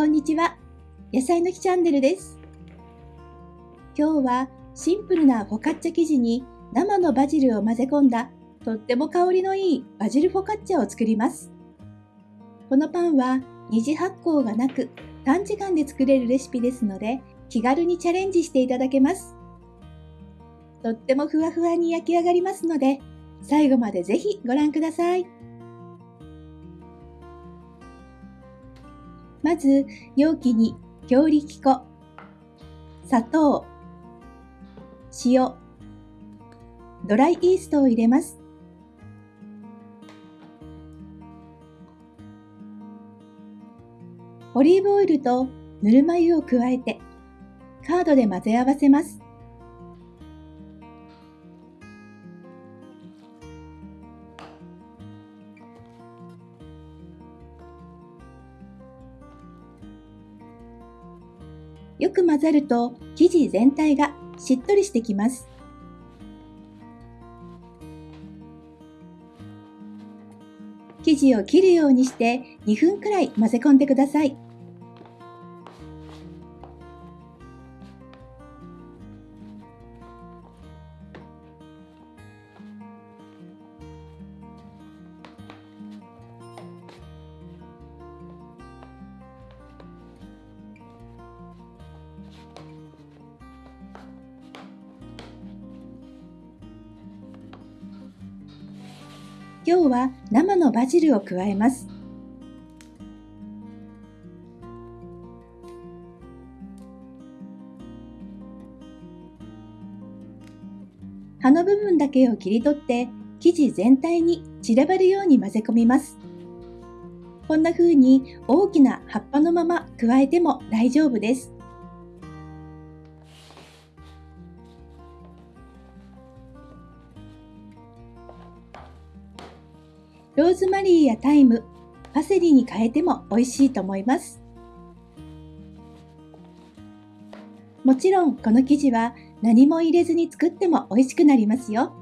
こんにちは。野菜の木チャンネルです。今日はシンプルなフォカッチャ生地に生のバジルを混ぜ込んだとっても香りのいいバジルフォカッチャを作ります。このパンは二次発酵がなく短時間で作れるレシピですので気軽にチャレンジしていただけます。とってもふわふわに焼き上がりますので最後までぜひご覧ください。まず、容器に強力粉、砂糖、塩、ドライイーストを入れます。オリーブオイルとぬるま湯を加えて、カードで混ぜ合わせます。よく混ざると生地全体がしっとりしてきます。生地を切るようにして2分くらい混ぜ込んでください。今日は生のバジルを加えます。葉の部分だけを切り取って生地全体に散らばるように混ぜ込みます。こんな風に大きな葉っぱのまま加えても大丈夫です。ローズマリーやタイム、パセリに変えても美味しいと思います。もちろんこの生地は何も入れずに作っても美味しくなりますよ。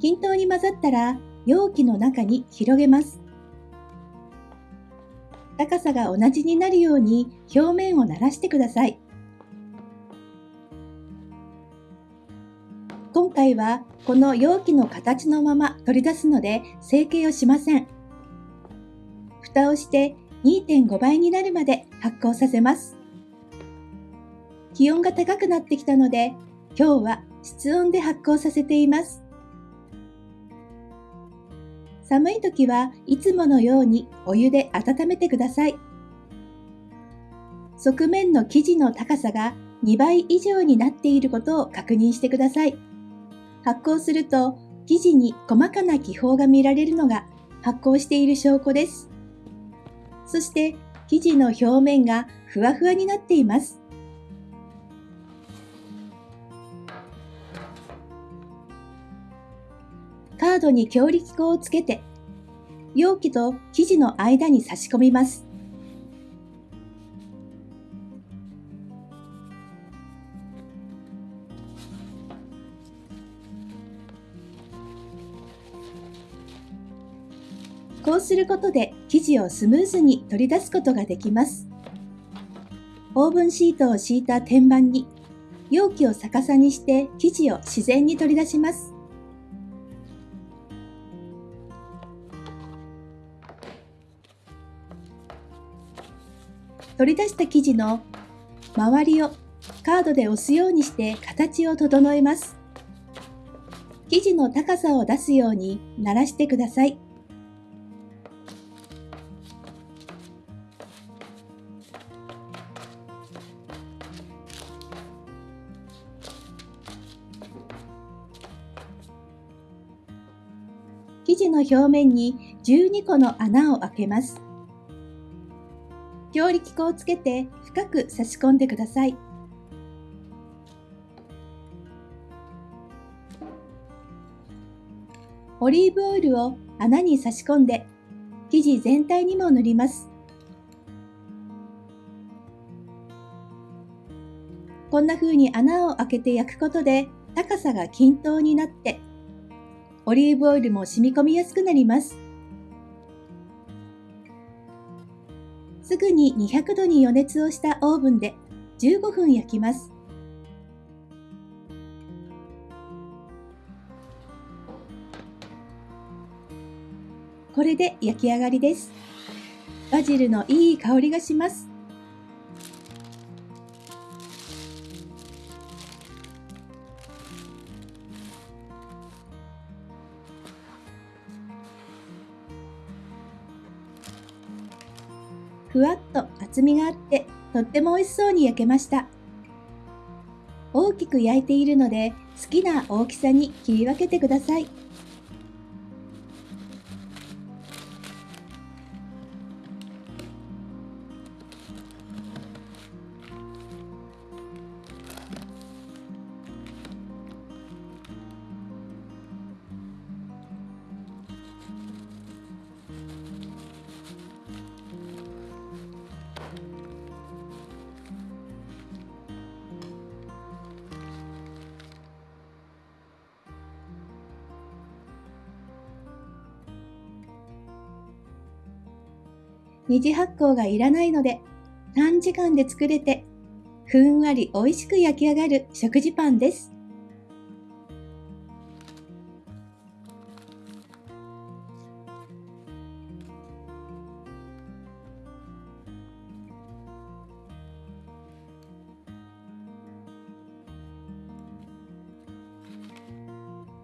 均等に混ざったら容器の中に広げます。高さが同じになるように表面をならしてください。今回はこの容器の形のまま取り出すので成形をしません。蓋をして2.5倍になるまで発酵させます。気温が高くなってきたので今日は室温で発酵させています。寒い時はいつものようにお湯で温めてください。側面の生地の高さが2倍以上になっていることを確認してください。発酵すると生地に細かな気泡が見られるのが発酵している証拠です。そして生地の表面がふわふわになっています。カードに強力粉をつけて、容器と生地の間に差し込みます。こうすることで生地をスムーズに取り出すことができます。オーブンシートを敷いた天板に容器を逆さにして生地を自然に取り出します。取り出した生地の周りをカードで押すようにして形を整えます。生地の高さを出すようにならしてください。生地の表面に12個の穴を開けます。強力粉をつけて深く差し込んでください。オリーブオイルを穴に差し込んで生地全体にも塗ります。こんな風に穴を開けて焼くことで高さが均等になってオリーブオイルも染み込みやすくなります。すぐに200度に予熱をしたオーブンで15分焼きます。これで焼き上がりです。バジルのいい香りがします。わっと厚みがあってとっても美味しそうに焼けました。大きく焼いているので好きな大きさに切り分けてください。二次発酵がいらないので短時間で作れてふんわり美味しく焼き上がる食事パンです。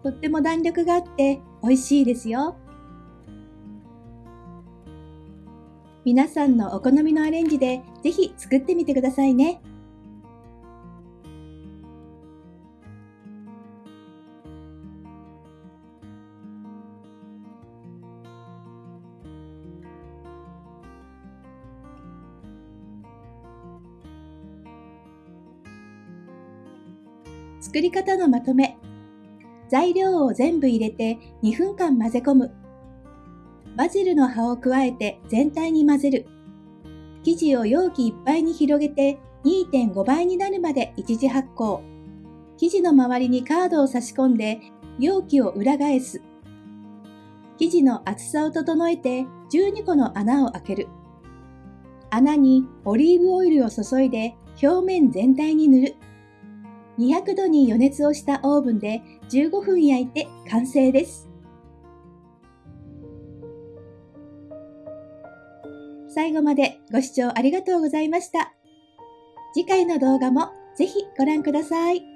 とっても弾力があって美味しいですよ。皆さんのお好みのアレンジでぜひ作ってみてくださいね。作り方のまとめ。材料を全部入れて2分間混ぜ込む。バジルの葉を加えて全体に混ぜる。生地を容器いっぱいに広げて2.5倍になるまで一次発酵。生地の周りにカードを差し込んで容器を裏返す。生地の厚さを整えて12個の穴を開ける。穴にオリーブオイルを注いで表面全体に塗る。200度に予熱をしたオーブンで15分焼いて完成です。最後までご視聴ありがとうございました。次回の動画もぜひご覧ください。